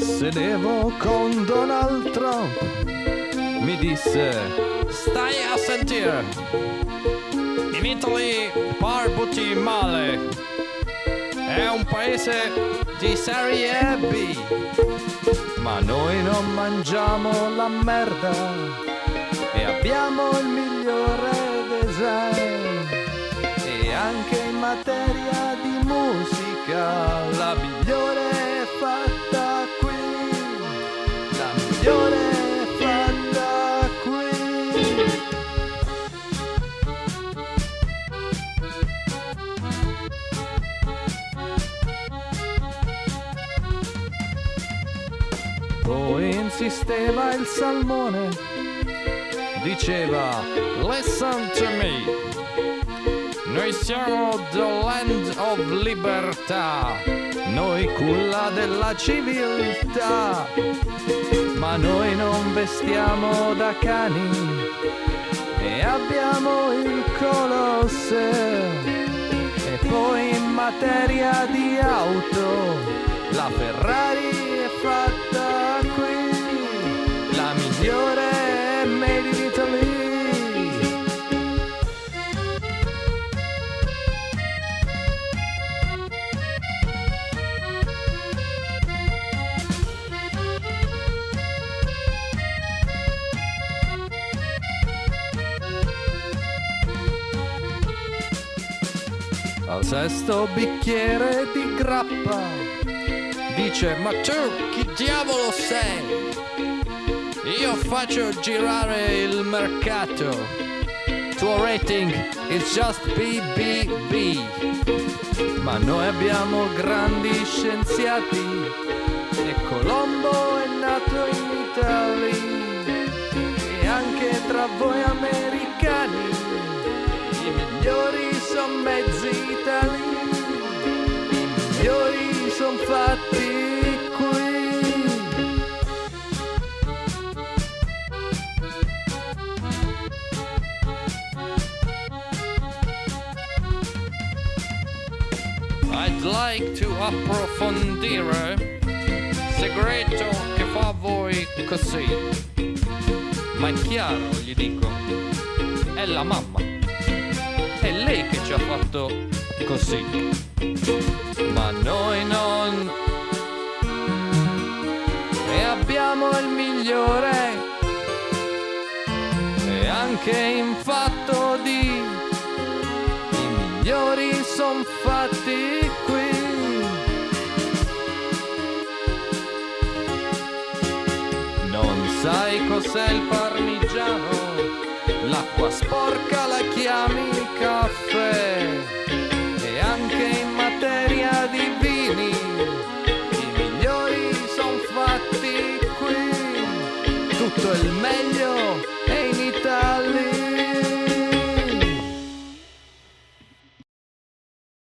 sedevo con Donald Trump, mi disse, Stai a sentire. In Italy barbuti male. È un paese di serie B. ma noi non mangiamo la merda e abbiamo il migliore design e anche in materia di musica la poi insisteva il salmone diceva Listen to me. Noi siamo the land of libertà. noi culla della civiltà, ma noi non vestiamo da cani e abbiamo il Colosseo. E poi in materia di auto, la Ferrari Al sesto bicchiere di grappa dice ma tu chi diavolo sei? Io faccio girare il mercato. Tuo rating is just BBB. ma noi abbiamo grandi scienziati e Colombo è nato in I'd like to approfondire segreto che fa voi così. Ma è chiaro, gli dico, è la mamma. È lei che ci ha fatto così. ma noi non e abbiamo il migliore e anche in fatto di i migliori son fatti Sai cos'è il parmigiano? L'acqua sporca la chiami caffè. E anche in materia di vini, i migliori sono fatti qui. Tutto il meglio è in Italia.